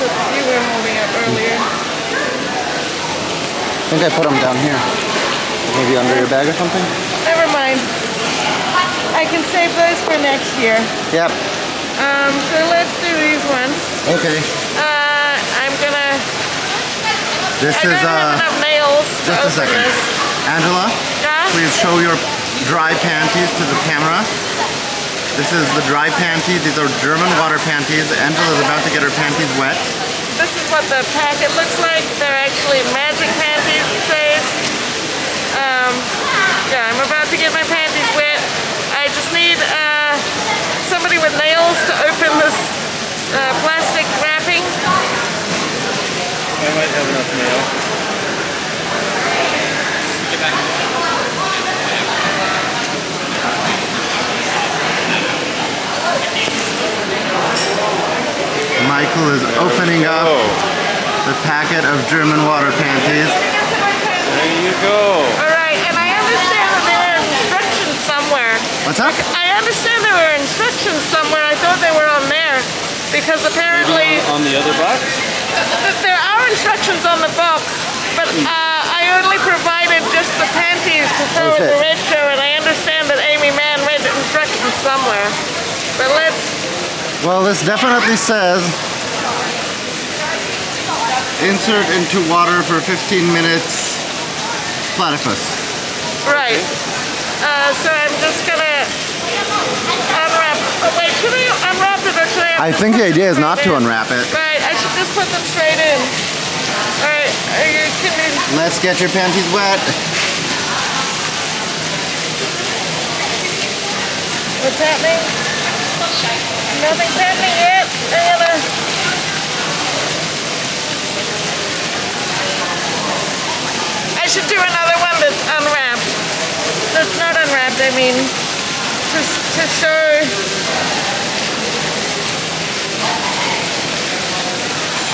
you were holding up earlier. I think I put them down here. Maybe under your bag or something? Never mind. I can save those for next year. Yep. Um, so let's do these ones. Okay. Uh, I'm gonna. This I is, uh, nails. just a second. This. Angela, Yeah? please show your dry panties to the camera. This is the dry panty. These are German water panties. Angela's about to get her panties wet. This is what the packet looks like. They're actually magic panties, it says. Um, yeah, I'm about to get my panties wet. I just need uh, somebody with nails to open this uh, plastic wrapping. I might have enough nail. Michael is opening up the packet of German water panties. there you go. All right, and I understand that there are instructions somewhere. What's up? I understand there were instructions somewhere. I thought they were on there because apparently On the other box? there are instructions on the box, but uh, I only provided just the panties to throw at the red show, and I understand that Amy Mann read the instructions somewhere. But let's. Well, this definitely says insert into water for 15 minutes platypus. Right. Uh, so I'm just gonna unwrap. Oh, wait, should I unwrap it or should I? I think the idea is not to unwrap it. Right, I should just put them straight in. Alright, are you kidding? Let's get your panties wet. What's happening? Nothing's happening yet. I gotta. I should do another one that's unwrapped. That's not unwrapped, I mean, to, to show.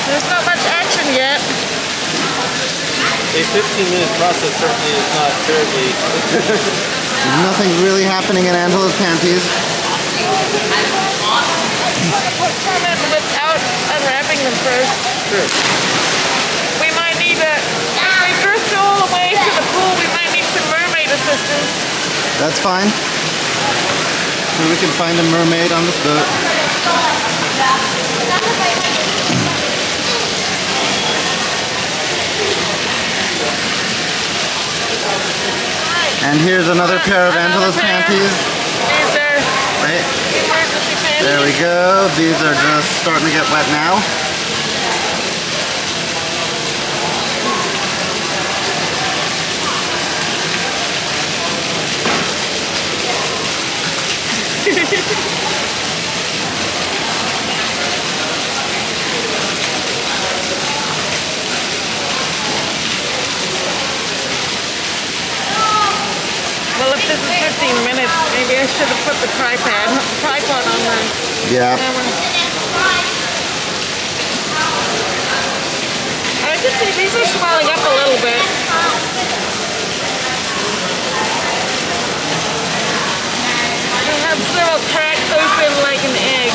There's not much action yet. A 15 minute process certainly is not terribly. Nothing really happening in Angela's panties. Put some in without unwrapping them first. Sure. We might need a. If we drift all the way to the pool, we might need some mermaid assistance. That's fine. So we can find a mermaid on this boat. And here's another pair of Angela's panties. These are Right, panties. there we go. These are just starting to get wet now. Well, if this is 15 minutes, maybe I should have put the tripod tripod on the Yeah. camera. I can see these are swelling up a little bit. I have several cracks open like an egg.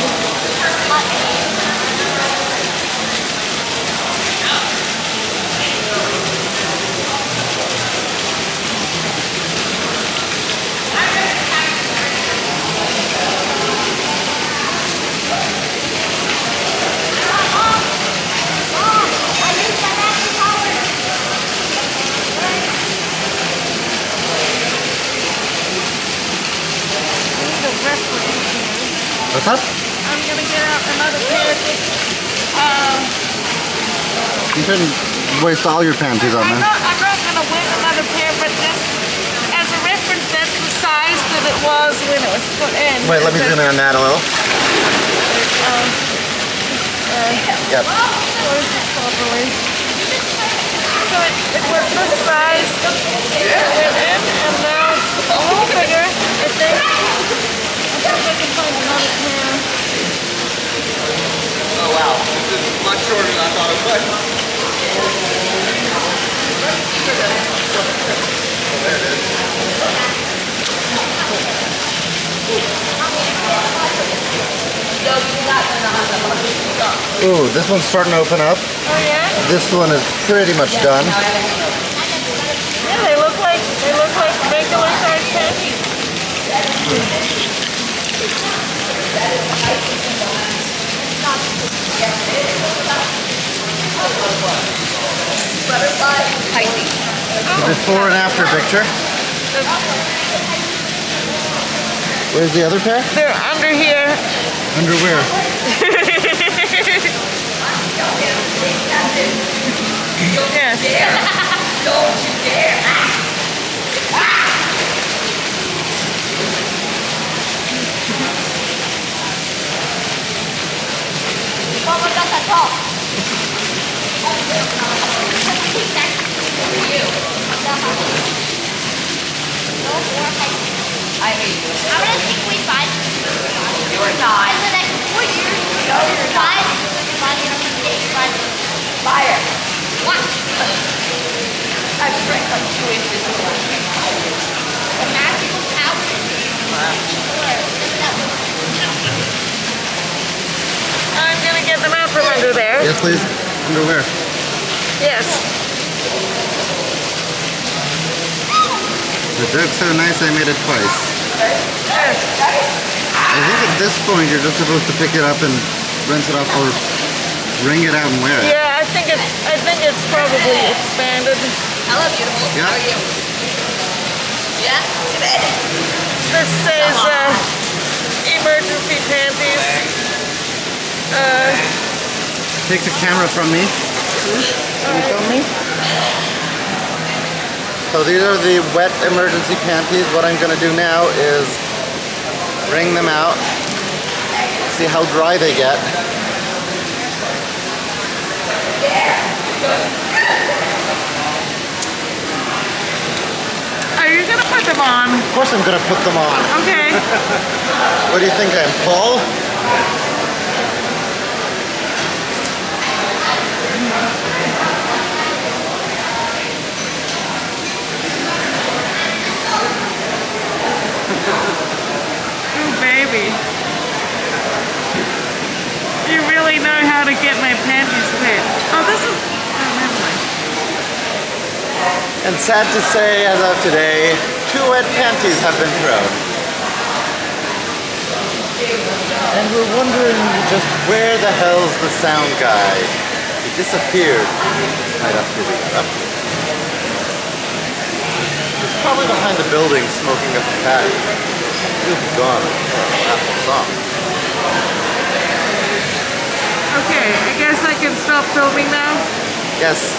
The reference. What's up? I'm gonna get out another pair. Uh, You shouldn't waste all your panties on I'm that. I'm not gonna win another pair, but just as a reference, that's the size that it was when it was put in. Wait, let me It's zoom in on that a little. Um, Yep. close this properly. So it, it was this size, it went in, and now it's a little bigger, I think. I think I can find another pair. Oh wow, this is much shorter than I thought it was. Oh, there it is. Ooh, this one's starting to open up. Oh yeah? This one is pretty much done. Yeah, they look like they look like regular sized panties. Before and after picture. Where's the other pair? They're under here. Underwear. Yes. I think we find You're not. No, you're five, five, six, five. Fire. What? I shrank like two inches magical I'm gonna get them out from under there. Yes, please. Underwear. Yes. The joke's so nice I made it twice. I think at this point you're just supposed to pick it up and rinse it off or wring it out and wear it. Yeah, I think it's I think it's probably expanded. Hello, beautiful. Yeah. How are you? Yeah? Good. This says uh, emergency panties. Uh, Take the camera from me. Can you film me? So these are the wet emergency panties. What I'm going to do now is wring them out, see how dry they get. are you gonna put them on? Of course I'm going to put them on. Okay. What do you think I am, Paul? Ooh, baby. You really know how to get my panties wet. Oh, this is. Oh, never mind. And sad to say, as of today, two wet panties have been thrown. And we're wondering just where the hell's the sound guy? He disappeared right after we got up here. He's probably behind the building smoking up the patio. He'll be gone after the song. Okay, I guess I can stop filming now. Yes,